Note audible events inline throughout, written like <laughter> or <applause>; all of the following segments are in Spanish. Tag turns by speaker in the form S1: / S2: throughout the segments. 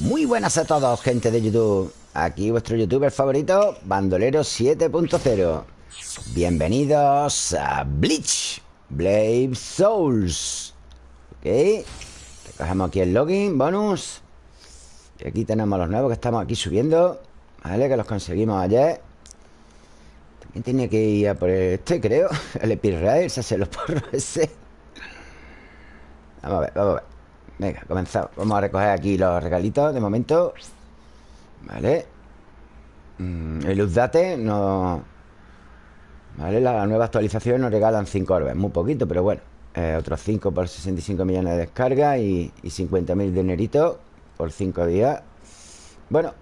S1: Muy buenas a todos, gente de YouTube. Aquí vuestro youtuber favorito, Bandolero 7.0 Bienvenidos a Bleach Blade Souls. Ok Recogemos aquí el login, bonus. Y aquí tenemos los nuevos que estamos aquí subiendo Vale, que los conseguimos ayer. También tenía que ir a por este, creo <laughs> El Epirrael, se hace los porros ese. Vamos a ver, vamos a ver Venga, comenzamos. Vamos a recoger aquí los regalitos de momento. Vale. Mm, El Uzdate no... Vale, la nueva actualización nos regalan 5 orbes Muy poquito, pero bueno eh, Otros 5 por 65 millones de descargas Y, y 50.000 de nerito Por 5 días. Bueno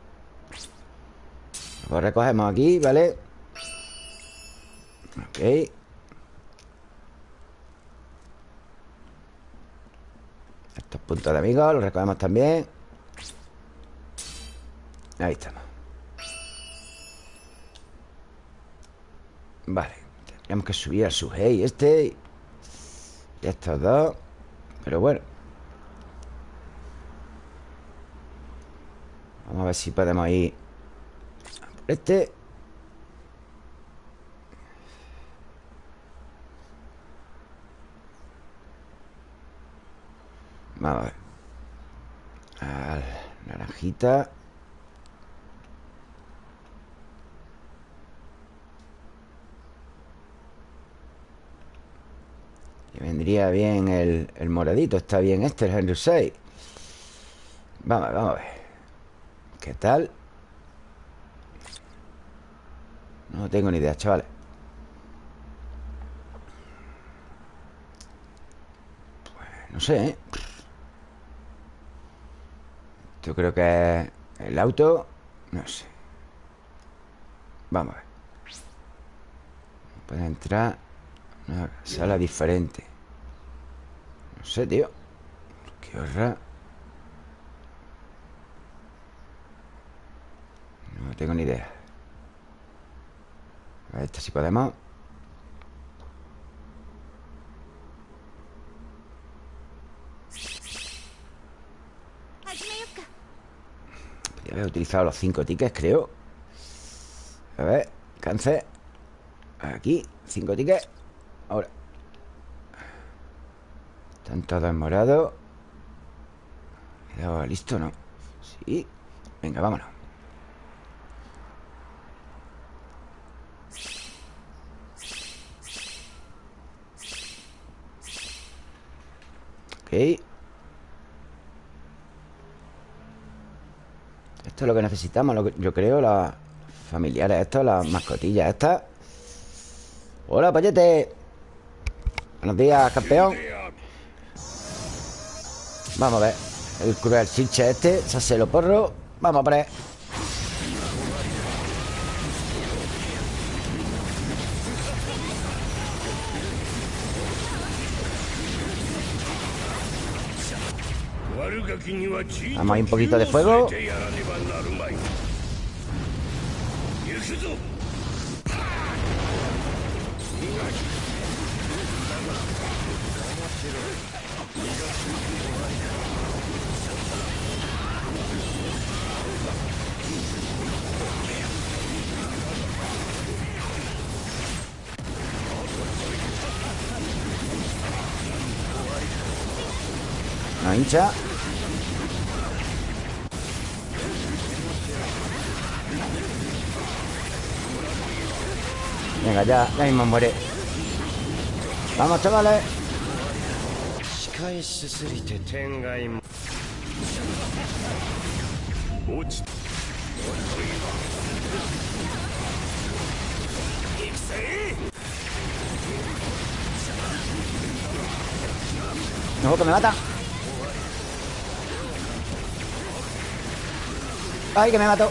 S1: Pues recogemos aquí, ¿vale? Ok Estos puntos de amigos los recogemos también. Ahí estamos. Vale. Tenemos que subir al Suhei este. Y estos dos. Pero bueno. Vamos a ver si podemos ir por este Vamos a ver Al naranjita. Y vendría bien el, el moradito Está bien este, el Henry 6 Vamos, vamos a ver. ¿Qué tal? No tengo ni idea, chavales. Pues no sé, ¿eh? Yo creo que es el auto No sé. Vamos a ver. Puede entrar Una sala diferente. No sé, tío. Qué horror. No tengo ni idea. A ver, esta si podemos Podría haber utilizado los cinco tickets, creo. A ver, cáncer Aquí, cinco tickets. Ahora. Están todos en morado. Quedado listo, ¿no? Sí. Venga, vámonos. Ok Esto es lo que necesitamos, yo creo, las familiares estas, las mascotillas estas. Hola, payete. Buenos días, campeón. Vamos a ver. El cruel chinche este, se lo porro. Vamos a poner. Vamos ahí un poquito de fuego Hincha Venga, ya, ya mismo muere Vamos, chavales No, que me mata ¡Ay, que me mató!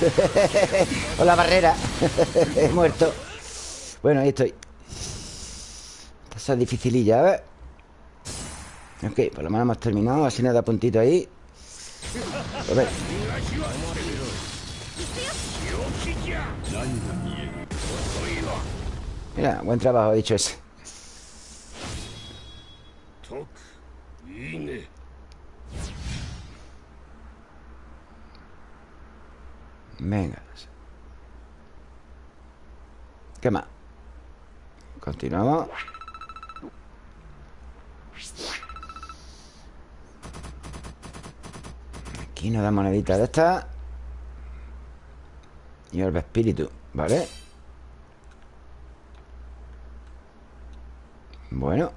S1: <laughs> Con la barrera. <laughs> He muerto. Bueno, ahí estoy. Esta es dificililla, a ver Ok, por lo menos hemos terminado. Así nos da puntito ahí. A ver. Mira, buen trabajo, he dicho ese Venga ¿Qué más? Continuamos. Aquí nos da moneditas de estas Y orbe espíritu, ¿vale? Bueno.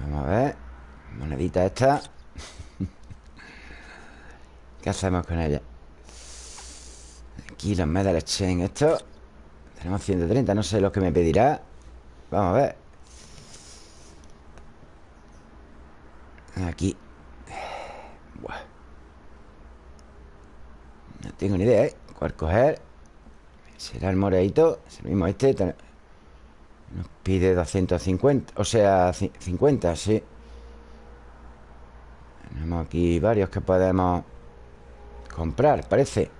S1: Vamos a ver. Monedita esta ¿Qué hacemos con ella? Aquí los medal exchange Esto Tenemos 130, no sé lo que me pedirá Vamos a ver Aquí Buah. No tengo ni idea, ¿eh? ¿Cuál coger? Será el moreito Es el mismo este Nos pide 250 O sea, 50, sí Tenemos aquí varios que podemos Comprar, parece.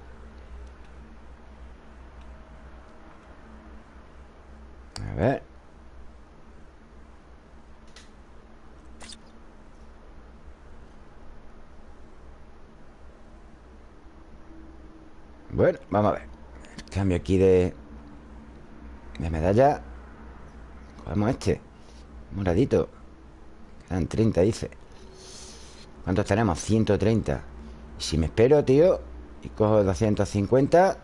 S1: A ver. Bueno, vamos a ver. Cambio aquí de De medalla. Cogemos este Moradito. Quedan 30, dice. ¿Cuántos tenemos? 130 si me espero, tío Y cojo 250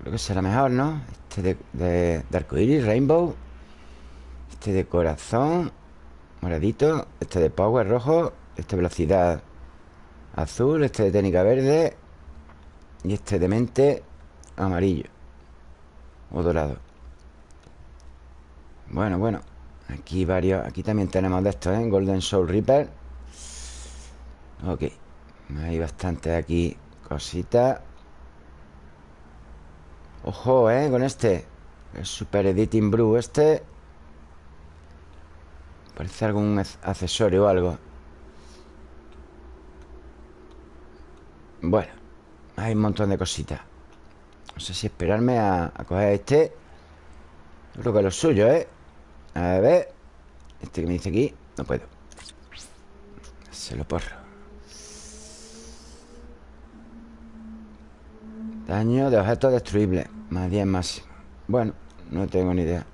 S1: Creo que será mejor, ¿no? Este de, de, de arcoiris, rainbow Este de corazón Moradito Este de power rojo Este de velocidad azul Este de técnica verde Y este de mente amarillo O dorado Bueno, bueno Aquí varios Aquí también tenemos de estos, ¿eh? Golden Soul Reaper Ok hay bastante aquí cositas. Ojo, ¿eh? Con este. El Super Editing Brew este. Parece algún accesorio o algo. Bueno Hay un montón de cositas. No sé si esperarme a, a coger este. Creo que es lo suyo, ¿eh? A ver Este que me dice aquí No puedo. Se lo porro Daño de objetos destruibles Más. 10 máximo Bueno, no tengo ni idea.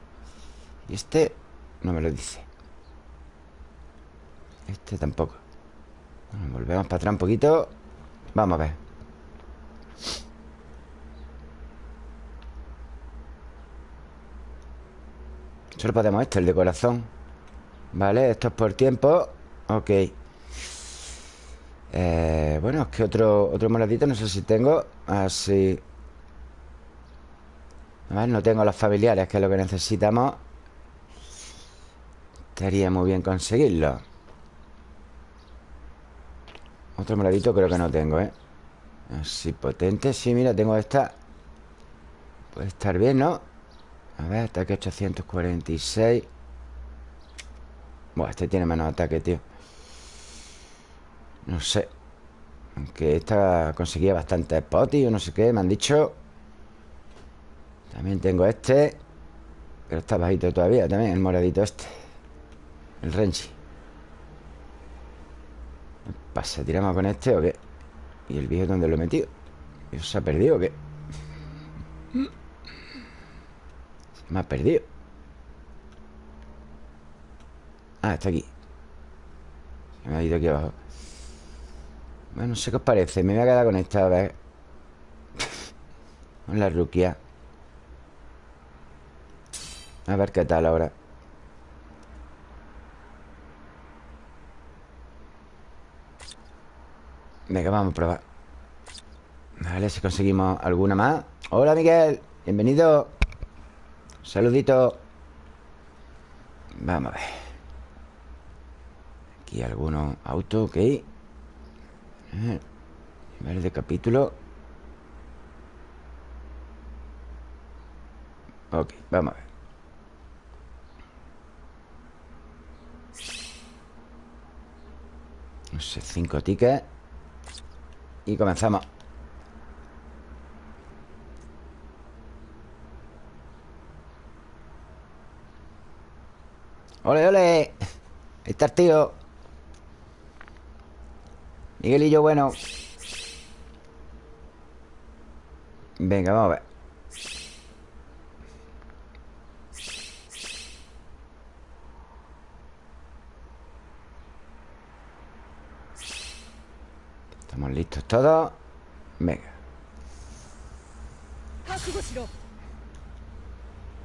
S1: Y este no me lo dice. Este tampoco. Bueno, Volvemos para atrás un poquito. Vamos a ver. Solo podemos este, el de corazón. Vale, esto es por tiempo. Ok eh, bueno, es que otro, otro moradito No sé si tengo Así. A ver, no tengo los familiares Que es lo que necesitamos. Estaría muy bien conseguirlo. Otro moradito creo que no tengo, ¿eh? Así potente. Sí, mira, tengo esta. Puede estar bien, ¿no? A ver, ataque 846 Bueno, este tiene menos ataque, tío no sé Aunque esta conseguía bastante potis o no sé qué Me han dicho También tengo este Pero está bajito todavía también El moradito este El Renchi ¿Qué pasa? ¿Tiramos con este o qué? ¿Y el viejo dónde lo he metido? ¿Eso se ha perdido o qué? Se me ha perdido Ah, está aquí Se me ha ido aquí abajo bueno, no sé qué os parece. Me voy a quedar con esta, a ver. La ruquia A ver qué tal ahora. Venga, vamos a probar. Vale, si conseguimos alguna más. Hola, Miguel. Bienvenido. Saludito. Vamos a ver. Aquí algunos autos, ok Nivel de capítulo Ok, vamos a ver. No sé, cinco tickets Y comenzamos. ¡Ole, ole! Ahí está el tío Miguelillo bueno. Venga, vamos a ver. Estamos listos todos. Venga.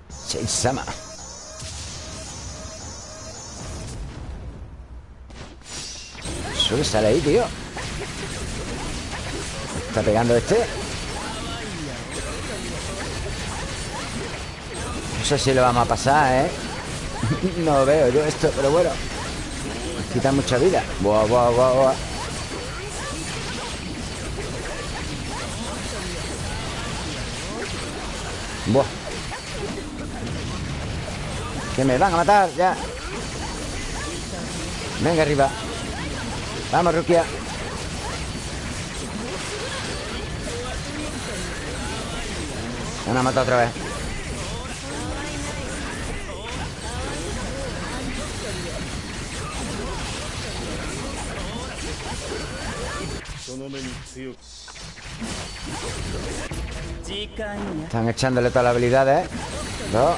S1: Seisama Que sale ahí, tío. Está pegando este. No sé si lo vamos a pasar, ¿eh? <laughs> no veo yo esto, pero bueno. Quita mucha vida. Buah, buah, buah, buah. Buah. Que me van a matar ya. Venga arriba Vamos, Rukia. Han matado otra vez. Están echándole todas las habilidades. Dos.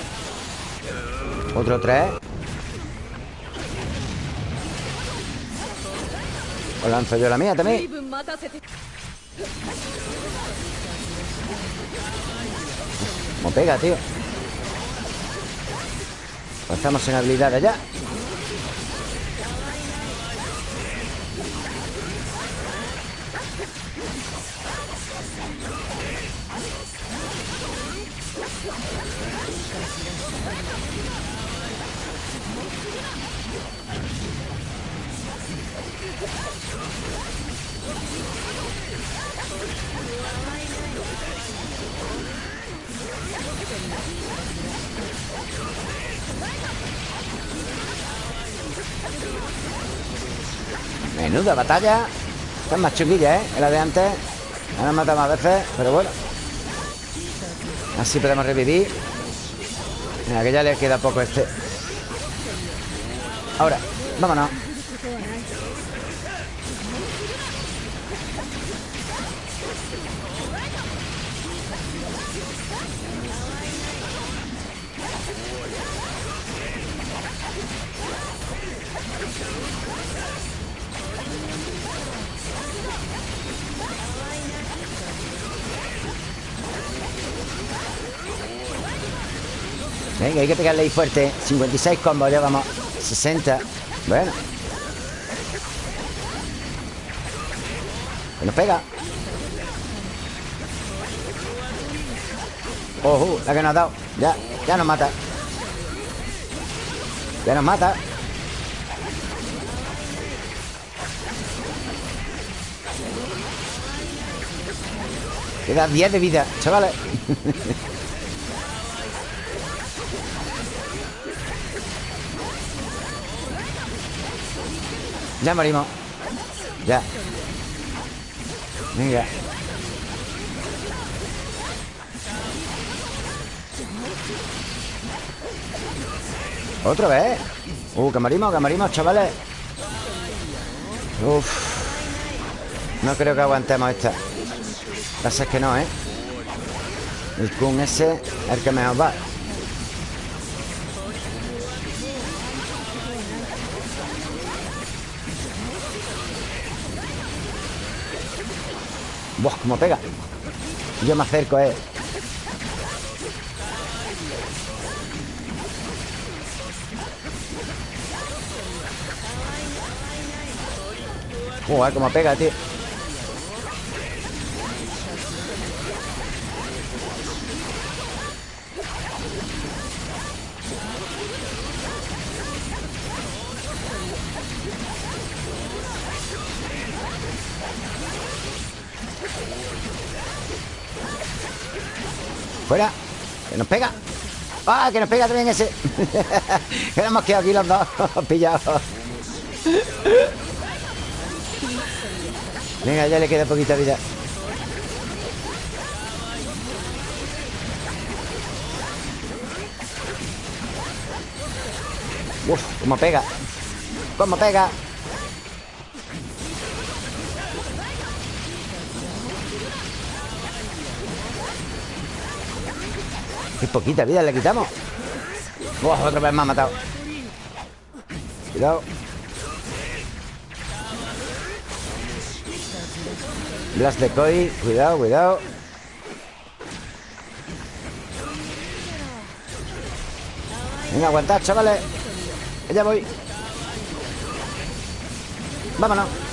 S1: Otro tres O lanzo yo la mía también. Como pega, tío. Pues estamos en habilidades ya batalla. Esta es más chunguilla, ¿eh? la de antes. Ahora mata más veces, pero bueno. Así podemos revivir. Mira, que ya le queda poco este. Ahora, vámonos hay que pegarle ahí fuerte. 56 combos, ya vamos. 60 Bueno. Que nos pega. Ojo, la que nos ha dado. Ya, ya nos mata. Ya nos mata. Queda 10 de vida, chavales <laughs> Ya morimos Ya. Venga. ¿Otra vez? Uh, que morimos, que morimos, chavales. Uf. No creo que aguantemos esta. Pasa es que no, ¿eh? El Kun ese es el que mejor va Buah, cómo pega. Yo me acerco, eh. Buah, cómo pega, tío ¡Ah! Que nos pega también ese. <laughs> Hemos quedado aquí los dos <laughs> Pillados. Venga, ya le queda poquita vida. Uf, cómo pega. Cómo pega Qué poquita vida le quitamos. Otra vez me ha matado. Cuidado. Blast de Koi Cuidado, cuidado. Venga, aguantad, chavales. Ya voy. Vámonos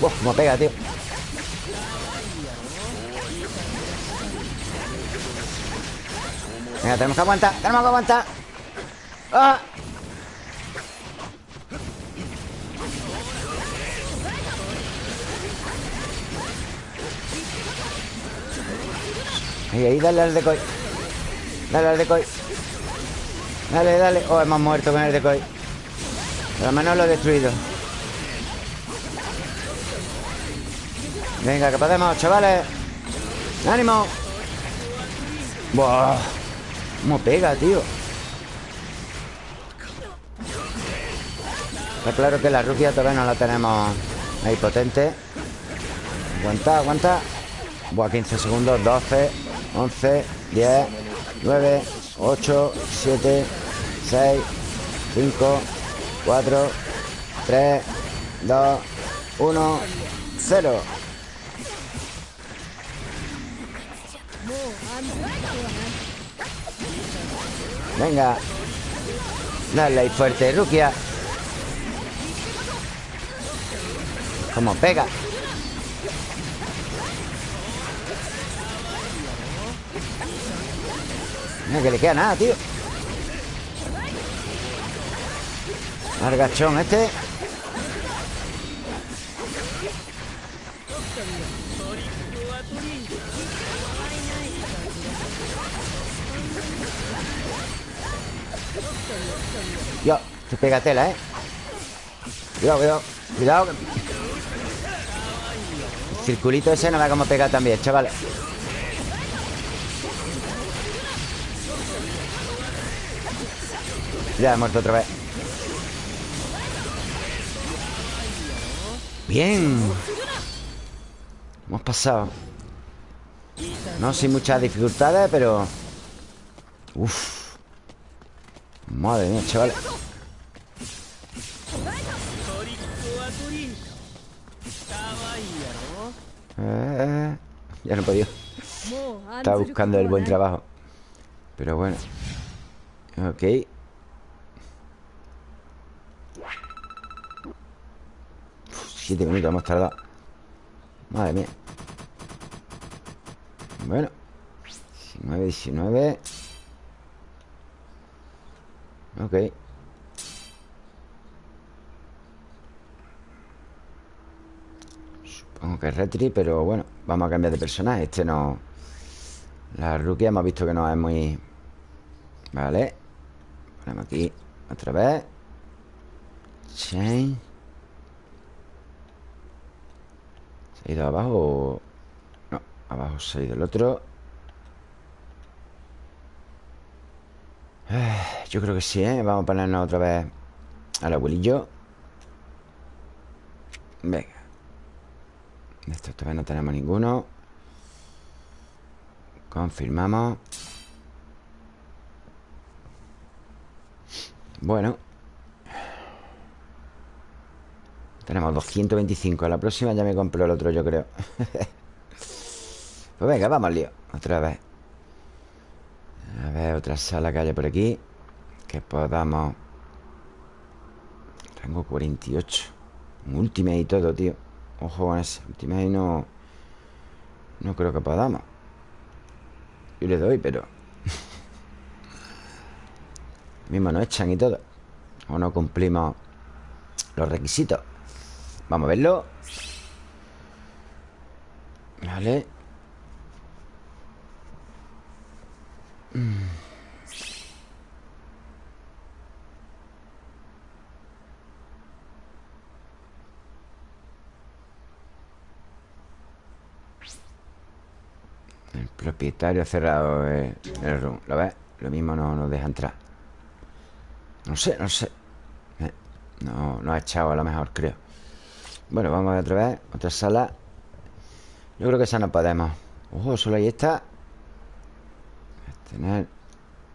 S1: Uf, como pega, tío. Venga, tenemos que aguantar Tenemos que aguantar. ¡Ah! Ahí, ahí, dale al decoy. Dale al decoy. Dale, dale. Oh, hemos muerto con el decoy. Por lo menos lo he destruido Venga, que podemos, chavales ¡Ánimo! ¡Buah! ¿Cómo pega, tío? Está claro que la rubia todavía no la tenemos ahí potente Aguanta, aguanta Buah, 15 segundos, 12 11, 10 9, 8, 7 6, 5 4, 3 2, 1 0 Venga. Dale ahí fuerte, Rukia. Como pega. Mira que le queda nada, tío. Largachón este pega tela, ¿eh? Cuidado, cuidado Cuidado circulito ese no ve cómo pega también, chavales. Ya he muerto otra vez. Bien. Hemos pasado. No sin muchas dificultades, pero Uf. Madre mía, chaval podido Estaba buscando el buen trabajo. Pero bueno. Ok. Siete minutos hemos tardado Madre mía. Bueno. 19, 19 Ok. Supongo que es retri, pero bueno Vamos a cambiar de personaje Este no... La rookie hemos visto que no es muy... Vale. Ponemos aquí otra vez. Chain. ¿Se ha ido abajo? No, abajo se ha ido el otro. <sighs> Yo creo que sí, ¿eh? Vamos a ponernos otra vez al abuelillo. Venga Esto todavía no tenemos ninguno. Confirmamos. Bueno. Tenemos 225 A la próxima ya me compro el otro, yo creo. <laughs> Pues venga, vamos lío. Otra vez. A ver, otra sala que haya por aquí. Que podamos. Tengo 48 Un ultimate y todo, tío Ojo con ese Ultimate no No creo que podamos Yo le doy, pero <laughs> Mismo nos echan y todo. O no cumplimos Los requisitos. Vamos a verlo. Vale. El propietario cerrado el, room. ¿Lo ves? Lo mismo no nos deja entrar. No sé, no sé. No, no ha echado a lo mejor, creo. Bueno, vamos a ver otra vez Otra sala. Yo creo que esa no podemos. Ojo, solo ahí está. Tener.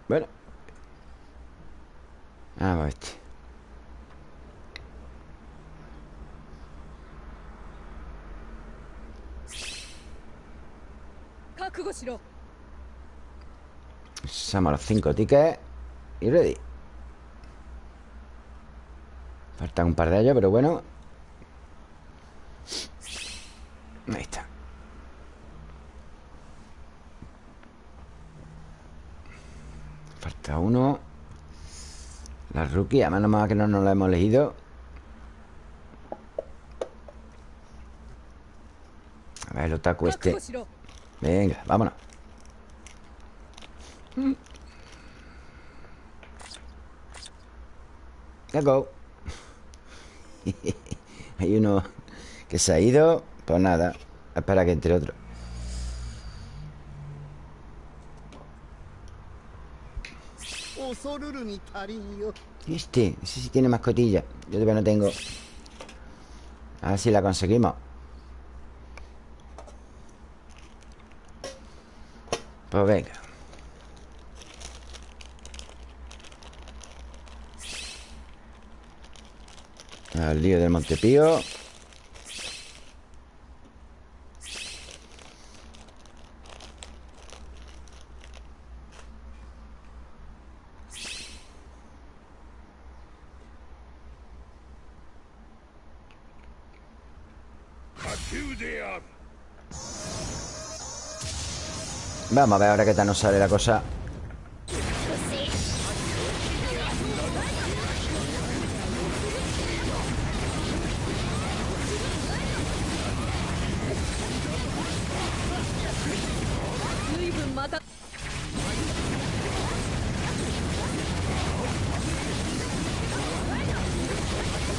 S1: Bueno. Vamos a ver este Usamos los cinco tickets Y ready. Faltan un par de ellos, pero bueno. Ahí está. Falta uno. La rookie, además nomás que no nos la hemos elegido. A ver el otaku este Venga, vámonos. Let's go. <laughs> Hay uno que se ha ido Pues nada Espera que entre otro. Este, ese sí tiene mascotilla. Yo todavía no tengo. A ver si la conseguimos Pues venga. Al lío del Montepío Vamos a ver ahora qué tal nos sale la cosa.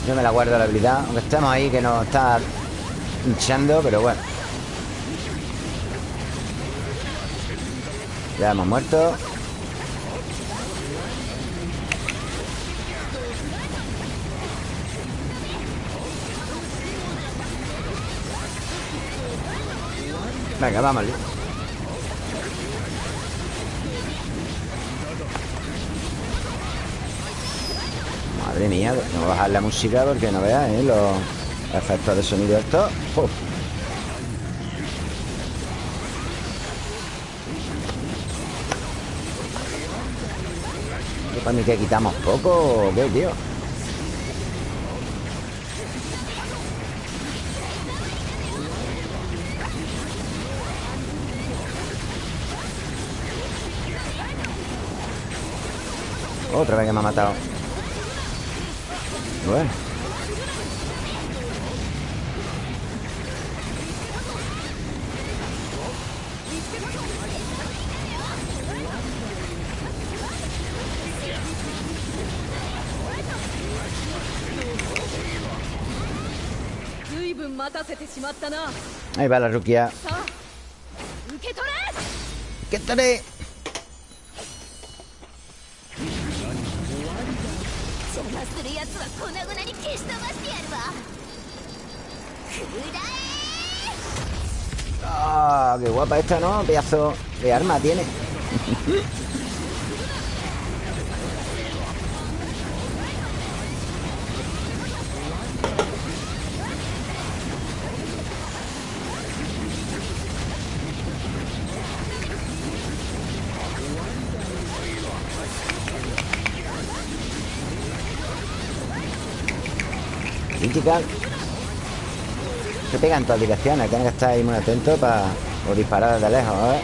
S1: Yo me la guardo la habilidad Aunque estemos ahí que nos está hinchando Pero bueno Ya hemos muerto Venga, vamos Madre mía, no a bajar la música porque no veas, ¿eh? Los efectos de sonido estos. Uf. Mí que quitamos poco o qué, tío? Otra vez que me ha matado bueno. Ahí va la Rukia. ¡Qué tore! ¡Ah! Oh, ¡Qué guapa esta, ¿no? Pedazo de arma tiene. <laughs> Se pegan en todas direcciones Tienes que estar ahí muy atento para o disparar de lejos, ¿eh?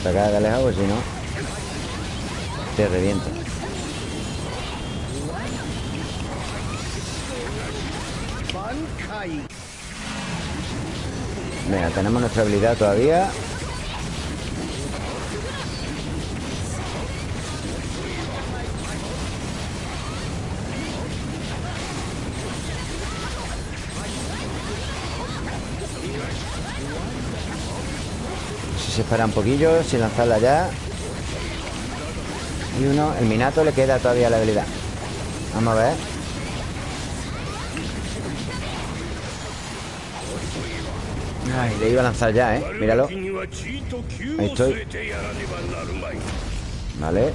S1: Atacar de lejos, pues si no Te revienta Venga, tenemos nuestra habilidad todavía espera un poquillo sin lanzarla ya. Y uno, el Minato le queda todavía la habilidad. Vamos a ver. Ay, le iba a lanzar ya, ¿eh? Míralo. Ahí estoy. Vale.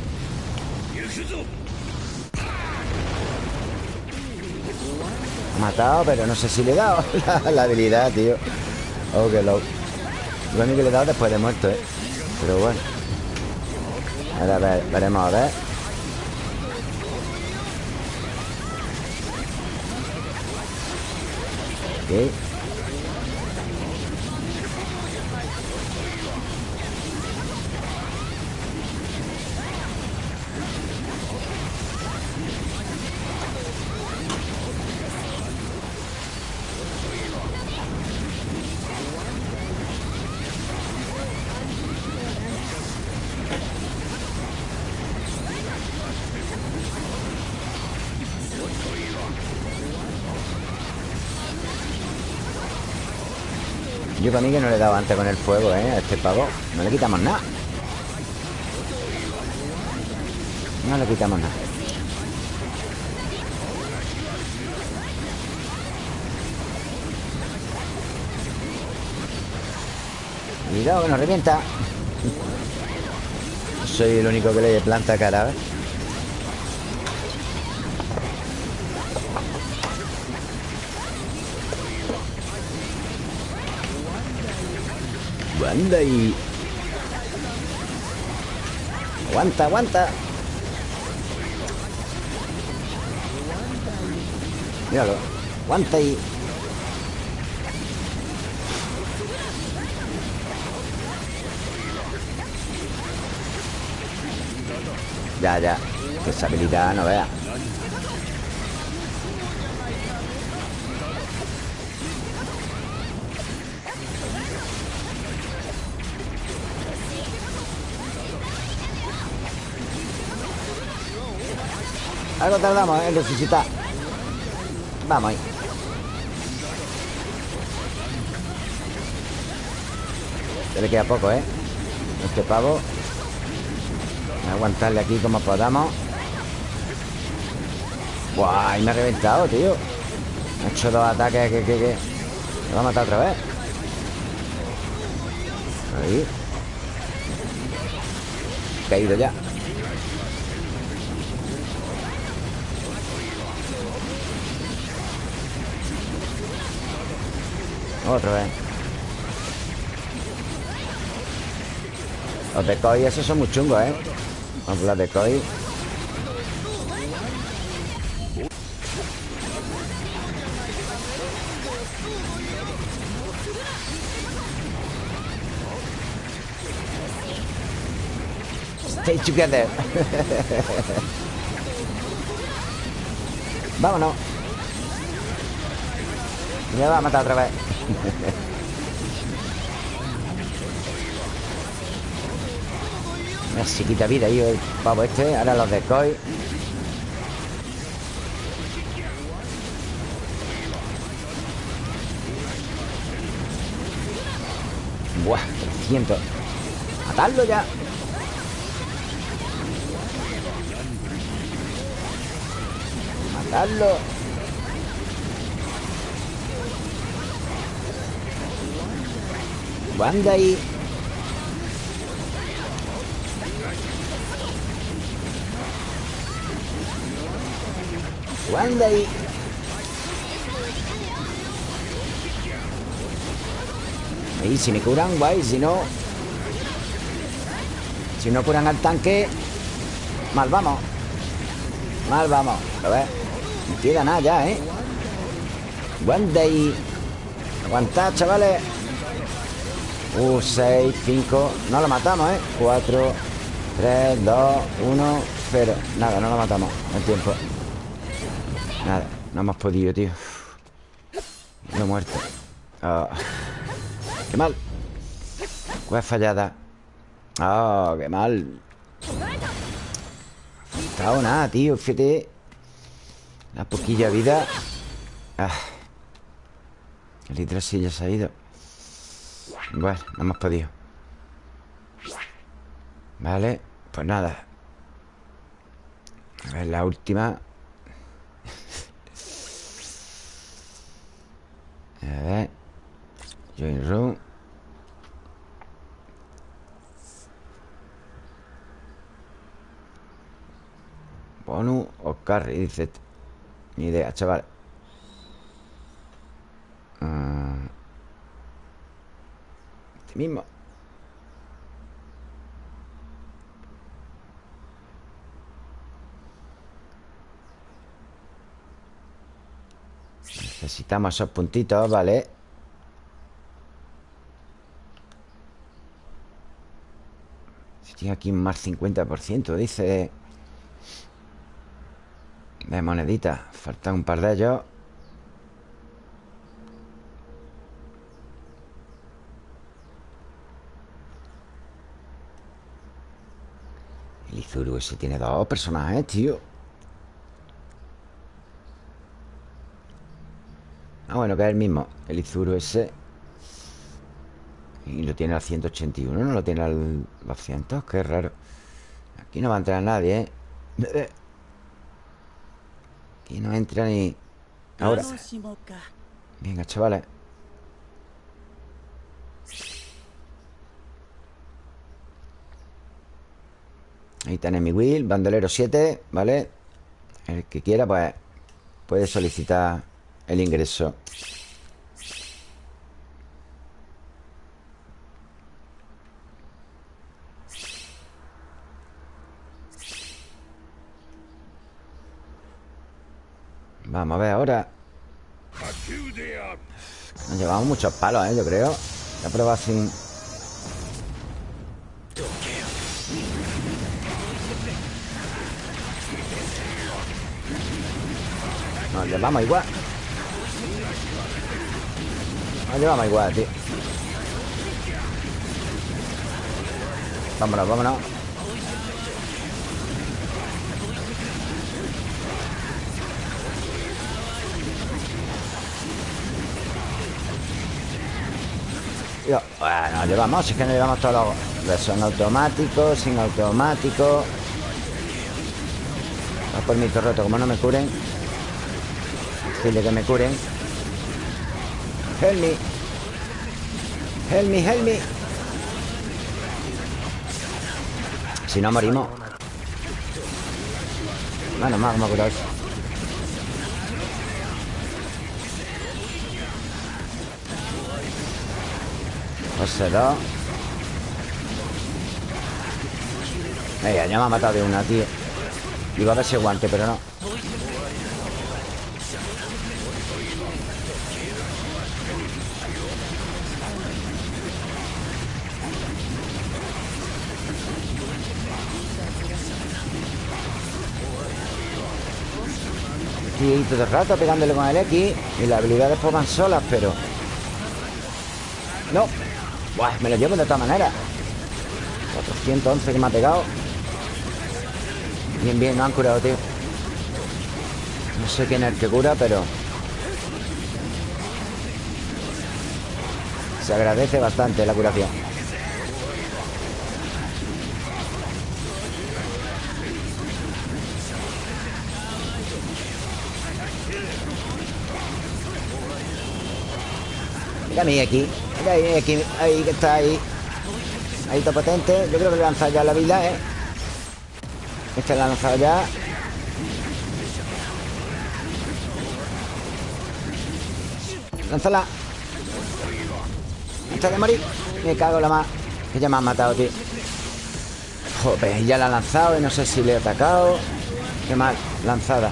S1: Matado, pero no sé si le he dado <laughs> la, la habilidad, tío. Oh, qué loco Lo único que le he dado después de muerto, ¿eh? Pero bueno. Ahora ver, veremos a ver. Ok dado antes con el fuego, ¿eh? A este pavo No le quitamos nada No le quitamos nada Cuidado que nos revienta Soy el único que le planta cara, ¿ves? Anda y... Aguanta, aguanta. Míralo Aguanta y... Ya, ya Esa habilidad no vea Algo tardamos ¿eh? en resucitar. Vamos ahí. Ya le queda poco, ¿eh? Este pavo. Aguantarle aquí como podamos. Buah, me ha reventado, tío. Me ha hecho dos ataques que, que, que. Me va a matar otra vez. Ahí. Caído ya Otra vez Los decoys esos son muy chungos, ¿eh? Vamos los decoys Stay together. <laughs> Vámonos. Me va a matar otra vez <laughs> Una chiquita vida ahí el pavo este Ahora los decoy Buah, 300 Matarlo ya. Matarlo Wanda ahí. Ahí, si me curan, guay. Si no... Si no curan al tanque... Mal vamos. Mal vamos. A ver. No queda nada ya, ¿eh? Wanda ahí. Aguantad, chavales. Uh, 6, 5 No lo matamos, ¿eh? 4, 3, 2, 1, 0 Nada, no lo matamos. El tiempo. Nada, no hemos podido, tío. No he muerto. Oh. Qué mal. Cueva fallada. Oh, qué mal. No nada, tío Fíjate. La poquilla vida. Ah. El ya se ha ido Igual, no hemos podido. Vale, pues nada. A ver, la última. <laughs> A ver. Join room. Bonus o carry, dice este. Ni idea, chaval. Ah. Mismo. Necesitamos esos puntitos, vale. Si tiene aquí más 50% Dice. De moneditas Faltan un par de ellos Izuru ese tiene dos personajes, tío. Ah, bueno, que es el mismo El Izuru ese. Y lo tiene al 181 No lo tiene al 200 Qué raro. Aquí no va a entrar nadie, ¿eh? Aquí no entra ni... Ahora. Venga, chavales Ahí tenéis mi will Bandolero 7, ¿vale? El que quiera, pues Puede solicitar el ingreso Vamos a ver ahora Nos llevamos muchos palos, ¿eh? Yo creo Voy a probar sin... Llevamos igual. Nos llevamos igual, tío. Vámonos, vámonos. Bueno, llevamos, es que nos llevamos todos los... Son automáticos, sin automático. Va por mi torreto, como no me curen Que me curen Help me. Help me, help me. Si no morimos. Bueno, más, vamos a curar. da. Venga, ya me ha matado de una, tío. Iba a ver si guante, pero no. Todo el rato pegándole con el X Y las habilidades pues van solas, pero... No. Buah, me lo llevo de todas maneras 411 que me ha pegado. Bien, bien, no han curado, tío. No sé quién es el que cura, pero... Se agradece bastante la curación Mira mi aquí. Mira ahí, aquí. Ahí que está ahí. Ahí está potente. Yo creo que le he lanzado ya la vida, ¿eh? Este la ha lanzado ya. Lánzala. Antes de morir. Me cago la más. Que ya me han matado, tío. Joder, ya la ha lanzado y no sé si le he atacado. Qué mal, lanzada.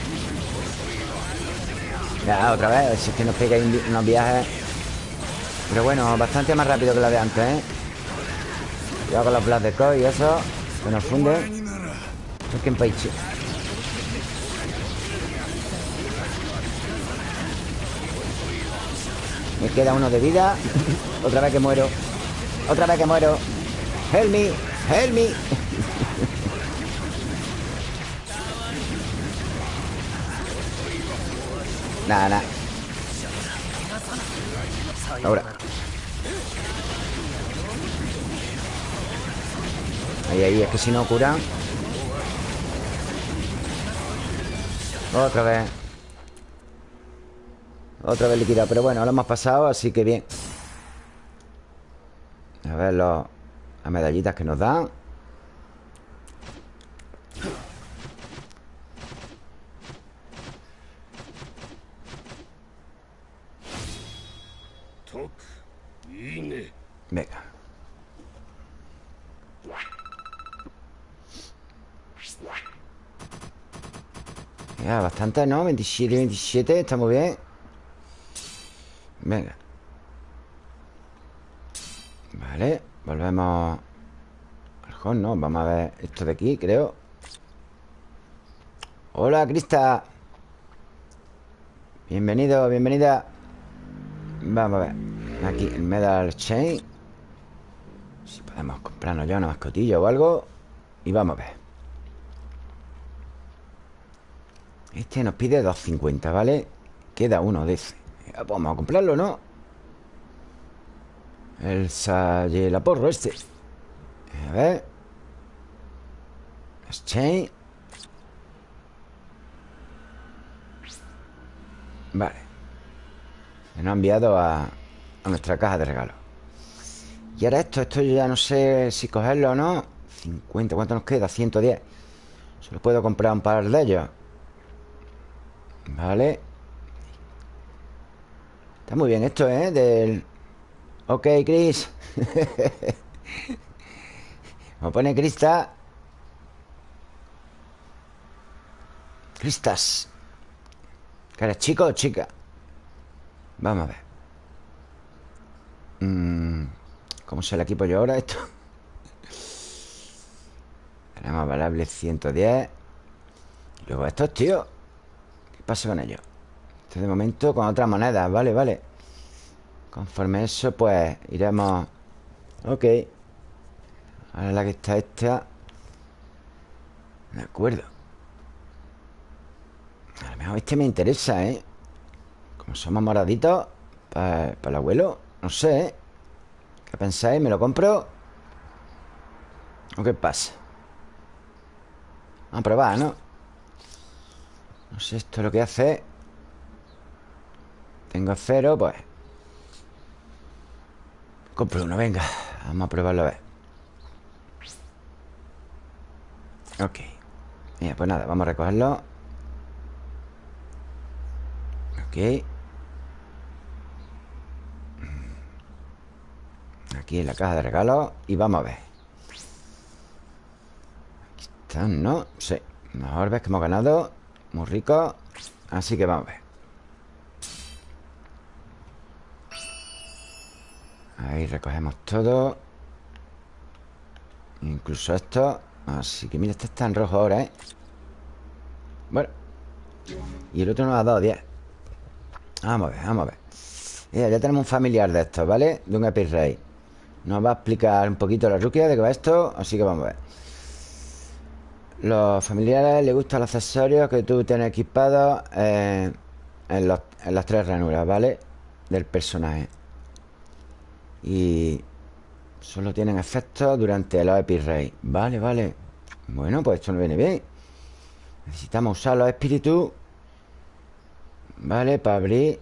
S1: Ya, otra vez, si es que nos pega unos viajes. Pero bueno, bastante más rápido que la de antes, ¿eh? Yo hago los Blast de Koi y eso Que nos funde. Es que en Paichi Me queda uno de vida. <laughs> Otra vez que muero. Otra vez que muero. Help me, help me. <laughs> Nada, nada. Ahora Ahí, ahí, es que si no curan Otra vez. Otra vez liquidado Pero bueno, lo hemos pasado, así que bien. A ver los, las medallitas que nos dan Venga Ya, bastante, ¿no? 27, 27, está muy bien. Venga. Vale, volvemos al home, ¿no? Vamos a ver esto de aquí, creo. Hola, Crista. Bienvenido, bienvenida. Vamos a ver Aquí, el Medal Chain. Si podemos comprarnos ya una mascotilla o algo Y vamos a ver Este nos pide 2.50, ¿vale? Queda uno de ese. Pues Vamos a comprarlo, ¿no? El porro este. A ver. Chain. Vale. Se nos ha enviado a, a nuestra caja de regalo Y ahora esto, esto yo ya no sé si cogerlo o no. 50, ¿cuánto nos queda? 110 Solo puedo comprar un par de ellos Vale. Está muy bien esto, ¿eh? Del... Ok, Chris. <laughs> Me pone Crista. Cristas. ¿Que eres chico o chica? Vamos a ver. Mm, ¿Cómo se el equipo yo ahora esto? <laughs> Tenemos valable 110 Y luego estos, tío pasa con ello? Este de momento con otras monedas, vale, vale Conforme eso, pues iremos Ok Ahora la que está esta De acuerdo A lo mejor este me interesa, ¿eh? Como somos moraditos Para, para el abuelo No sé, ¿eh? ¿Qué pensáis? ¿Me lo compro? ¿O qué pasa? Vamos a probar, ¿no? No sé esto lo que hace Tengo cero, pues Compro uno, venga Vamos a probarlo a ver. Ok Mira, pues nada, vamos a recogerlo. Ok. Aquí en la caja de regalos Y vamos a ver. Aquí están, ¿no? Sí Mejor ves que hemos ganado muy rico. Así que vamos a ver. Ahí recogemos todo. Incluso esto. Así que mira, este está en rojo ahora, ¿eh? Bueno. Y el otro nos ha dado 10 Vamos a ver, vamos a ver. Ya tenemos un familiar de estos, ¿vale? De un Epirrey Nos va a explicar un poquito la ruquia de qué va esto. Así que vamos a ver los familiares les gustan los accesorios que tú tienes equipados en, las tres ranuras, ¿vale? Del personaje. Y solo tienen efecto durante los Epirrey. Vale, vale. Bueno, pues esto no viene bien. Necesitamos usar los espíritus. ¿Vale? Para abrir.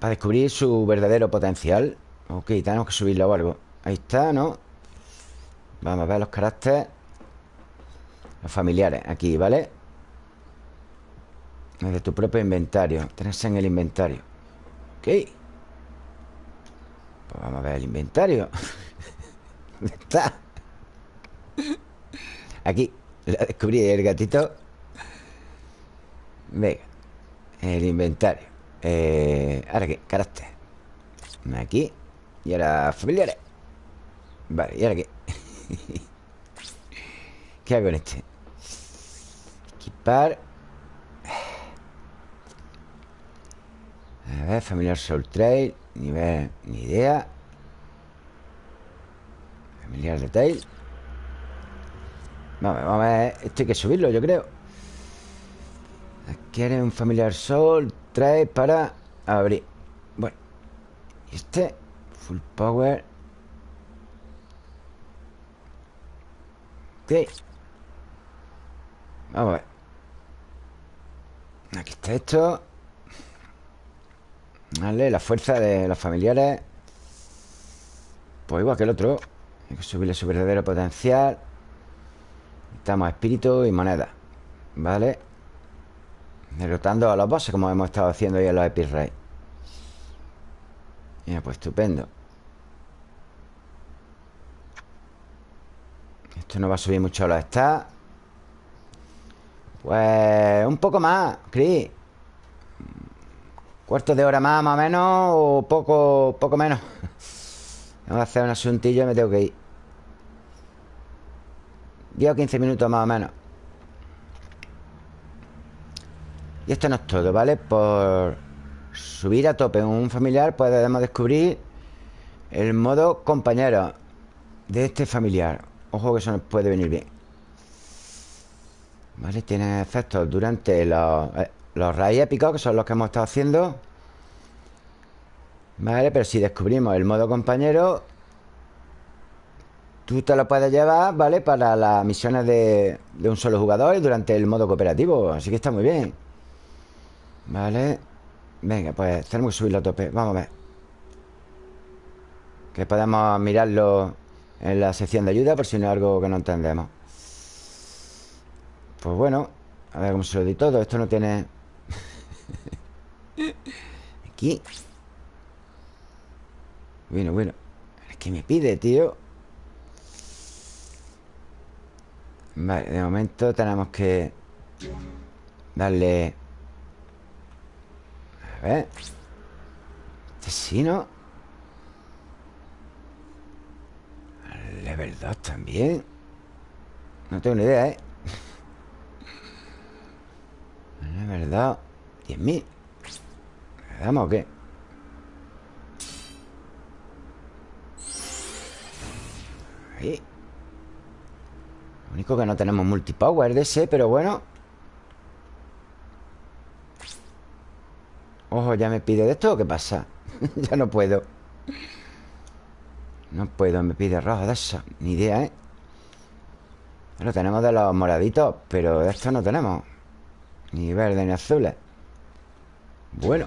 S1: Para descubrir su verdadero potencial. Ok, tenemos que subirlo o algo. Ahí está, ¿no? Vamos a ver los caracteres familiares, aquí, ¿vale? De tu propio inventario Tienes en el inventario Ok Pues vamos a ver el inventario <laughs> ¿Dónde está? Aquí La descubrí el gatito Venga El inventario eh, Ahora qué, carácter Aquí Y ahora familiares Vale, ¿y ahora qué? <laughs> ¿Qué hago en este? A ver, familiar Soul Trail Nivel, ni idea. Familiar Detail Vamos, vamos a ver Esto hay que subirlo, yo creo. Quiere un familiar Soul Trail para abrir. Bueno Y este Full Power. Ok. Vamos a ver Aquí está esto. Vale, la fuerza de los familiares. Pues igual que el otro. Hay que subirle su verdadero potencial. Necesitamos espíritu y moneda. Vale. Derrotando a los bosses Como hemos estado haciendo ya en los Epirrey Mira, pues estupendo. Esto no va a subir mucho los stats Pues un poco más, Chris Cuarto de hora más, más o menos O poco, poco menos. <laughs> Vamos a hacer un asuntillo y me tengo que ir. 10 o 15 minutos más o menos. Y esto no es todo, ¿vale? Por subir a tope un familiar Podemos descubrir El modo compañero De este familiar. Ojo que eso nos puede venir bien Vale, tiene efectos durante los, eh, los rayos épicos Que son los que hemos estado haciendo. Vale, pero si descubrimos el modo compañero Tú te lo puedes llevar, ¿vale? Para las misiones de, de un solo jugador durante el modo cooperativo Así que está muy bien. Vale. Venga, pues tenemos que subirlo a tope. Vamos a ver. Que podamos mirarlo En la sección de ayuda Por si no es algo que no entendemos Pues bueno A ver cómo se lo di todo. Esto no tiene... Aquí. Bueno, bueno. Es que me pide, tío. Vale, de momento tenemos que Darle A ver. Este sí, ¿no? Level 2 también. No tengo ni idea, ¿eh? Level 2 10.000 ¿Le damos o qué? Ahí. Lo único que no tenemos multipower de ese Pero bueno. Ojo, ya me pide de esto ¿Qué pasa? <laughs> ya no puedo. No puedo, me pide rojo de eso. Ni idea, ¿eh? Lo tenemos de los moraditos Pero de esto no tenemos Ni verde ni azules Bueno.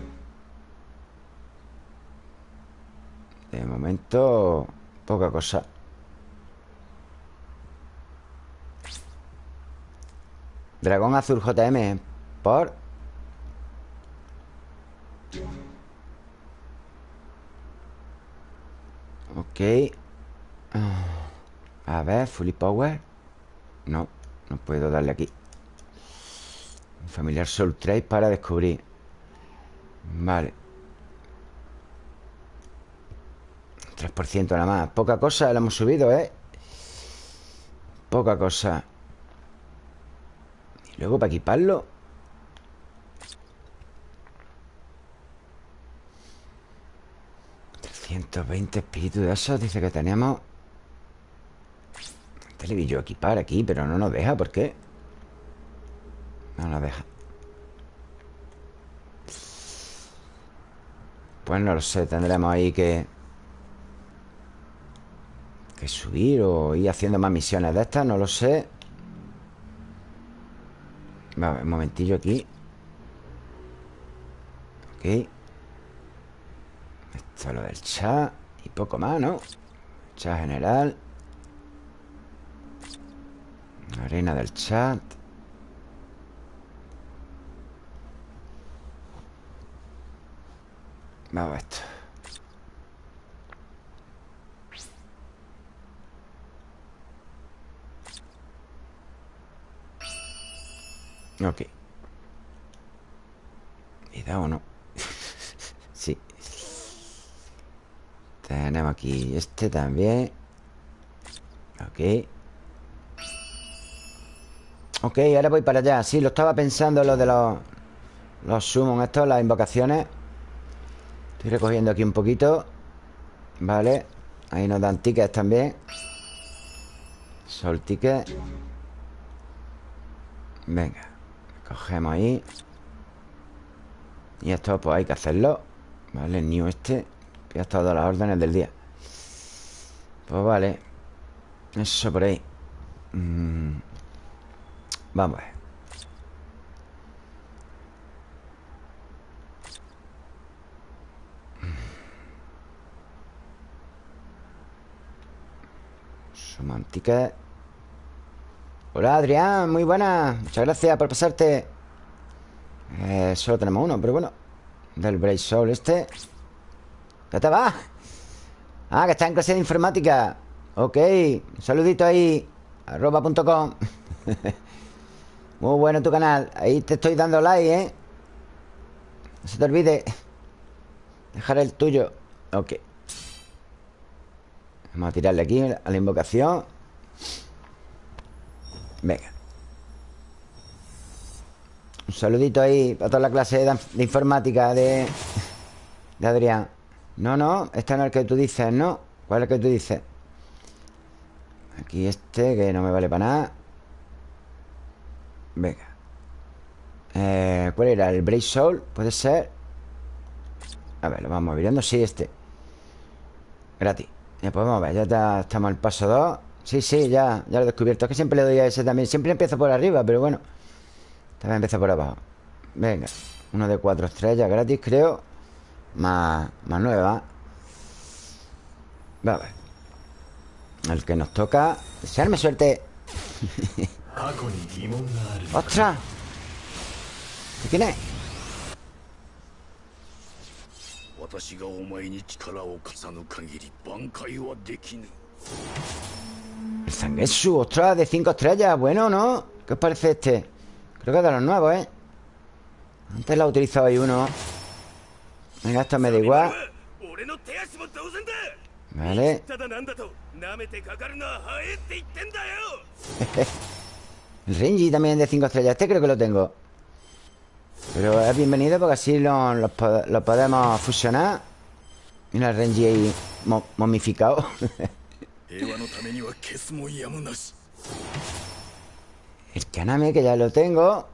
S1: De momento Poca cosa. Dragón azul JM Por Ok. A ver, fully power. No, no puedo darle aquí Familiar Soul Trace para descubrir. Vale. 3% nada más. Poca cosa, la hemos subido, ¿eh? Poca cosa. Y luego para equiparlo 320 espíritus de esos Dice que tenemos Este le vi yo equipar aquí Pero no nos deja, ¿por qué? No nos deja. Pues no lo sé Tendremos ahí que Que subir O ir haciendo más misiones de estas No lo sé. Un momentillo aquí. Ok. Esto es lo del chat Y poco más, ¿no? Chat general. Arena del chat Vamos a esto. Ok. ¿Y da o no? <laughs> sí. Tenemos aquí este también. Ok. Ok, ahora voy para allá. Sí, lo estaba pensando lo de los Los summons estos, las invocaciones Estoy recogiendo aquí un poquito. Vale. Ahí nos dan tickets también. Sol ticket. Venga. Cogemos ahí. Y esto pues hay que hacerlo. Vale, new este. Ya todas las órdenes del día. Pues vale. Eso por ahí. Mm. Vamos a ver Romántica Hola Adrián, muy buena. Muchas gracias por pasarte. Eh, Solo tenemos uno, pero bueno Del Brave Soul este. ¿Ya te va? Ah, que está en clase de informática. Ok, un saludito ahí Arroba.com <laughs> Muy bueno tu canal. Ahí te estoy dando like, ¿eh? No se te olvide Dejar el tuyo. Ok Vamos a tirarle aquí a la invocación Venga Un saludito ahí Para toda la clase de, informática de, de Adrián No, no, este no es el que tú dices, ¿no? ¿Cuál es el que tú dices? Aquí este que no me vale para nada Venga eh, ¿Cuál era? ¿El Brave Soul? ¿Puede ser? A ver, lo vamos viendo Sí, este Gratis Ya podemos ver Ya estamos al paso 2 Sí, sí, ya, ya lo he descubierto. Es que siempre le doy a ese también. Siempre empiezo por arriba, pero bueno También empieza por abajo. Venga Uno de cuatro estrellas gratis, creo. Más, más nueva. Va a ver. El que nos toca Desearme suerte. <laughs> ¡Ostras! ¿De quién es? El Zangetsu, ostras, de 5 estrellas. Bueno, ¿no? ¿Qué os parece este? Creo que es de los nuevos, ¿eh? Antes lo he utilizado ahí uno. Venga, esto me da igual. Vale. El <laughs> Renji también de 5 estrellas. Este creo que lo tengo Pero es bienvenido porque así lo, lo, podemos fusionar. Mira el Renji ahí momificado. <laughs> El Kaname que ya lo tengo.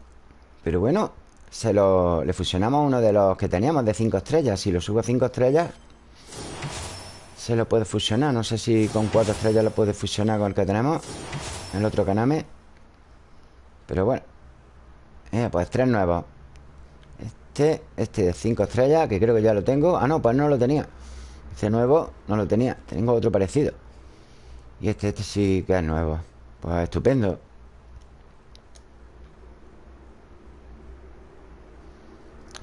S1: Pero bueno Se lo... Le fusionamos uno de los que teníamos de 5 estrellas. Si lo subo a 5 estrellas Se lo puede fusionar. No sé si con 4 estrellas lo puede fusionar con el que tenemos El otro Kaname. Pero bueno. Eh, Pues tres nuevos Este, este de cinco estrellas Que creo que ya lo tengo. Ah, no, pues no lo tenía. Este nuevo no lo tenía Tengo otro parecido. Y este, este sí que es nuevo. Pues estupendo.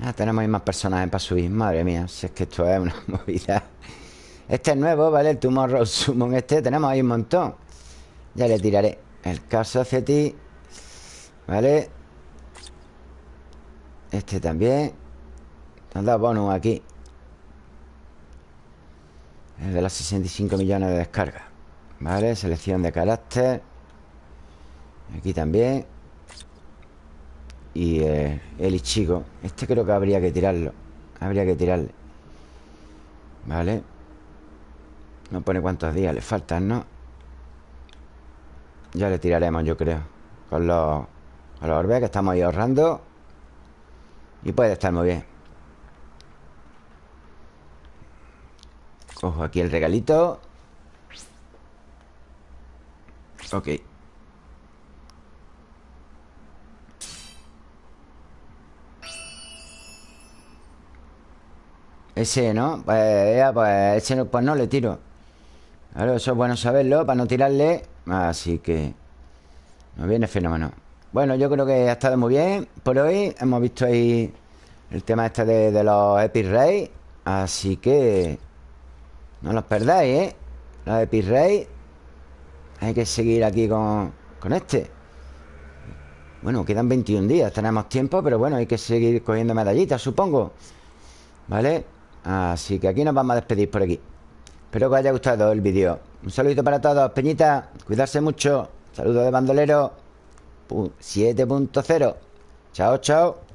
S1: Ah, tenemos ahí más personajes para subir. Madre mía, si es que esto es una <laughs> movida. Este es nuevo, ¿vale? El Tomorrow Summon este Tenemos ahí un montón. Ya le tiraré El caso hacia ti Vale Este también. Han dado bonus aquí. El de los 65 millones de descargas. Vale, selección de carácter. Aquí también. Y eh, el Ichigo. Este creo que habría que tirarlo. Habría que tirarle. Vale. No pone cuántos días le faltan, ¿no? Ya le tiraremos, yo creo. Con los a los orbes que estamos ahí ahorrando Y puede estar muy bien. Cojo aquí el regalito. Ok. Ese, ¿no? Pues, ya, pues ese no, pues no le tiro. Claro, eso es bueno saberlo Para no tirarle. Así que Nos viene fenómeno bueno, yo creo que ha estado muy bien por hoy. Hemos visto ahí el tema este de, los Epic. Así que no los perdáis, ¿eh? Los Epic. Hay que seguir aquí con, con este. Bueno, quedan 21 días, tenemos tiempo, pero bueno, hay que seguir cogiendo medallitas, supongo. ¿Vale? Así que aquí nos vamos a despedir por aquí. Espero que os haya gustado el vídeo. Un saludito para todos, Peñita. Cuidarse mucho. Saludos de bandolero. 7.0. Chao, chao.